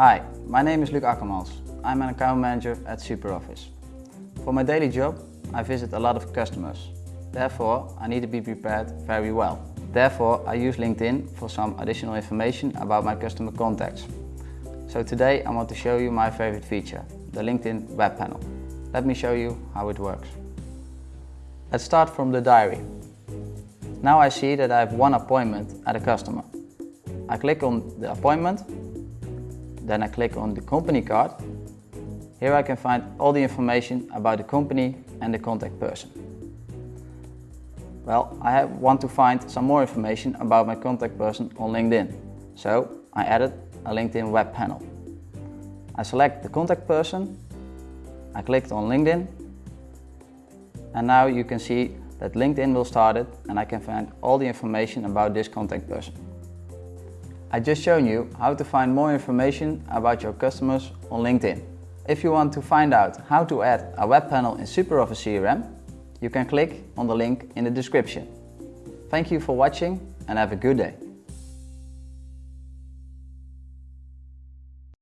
Hi, my name is Luc Akkermans. I'm an account manager at SuperOffice. For my daily job, I visit a lot of customers. Therefore, I need to be prepared very well. Therefore, I use LinkedIn for some additional information about my customer contacts. So today I want to show you my favorite feature, the LinkedIn web panel. Let me show you how it works. Let's start from the diary. Now I see that I have one appointment at a customer. I click on the appointment, then I click on the company card. Here I can find all the information about the company and the contact person. Well, I have, want to find some more information about my contact person on LinkedIn. So I added a LinkedIn web panel. I select the contact person, I clicked on LinkedIn, and now you can see that LinkedIn will start it and I can find all the information about this contact person. I just shown you how to find more information about your customers on LinkedIn. If you want to find out how to add a web panel in SuperOffice CRM, you can click on the link in the description. Thank you for watching and have a good day.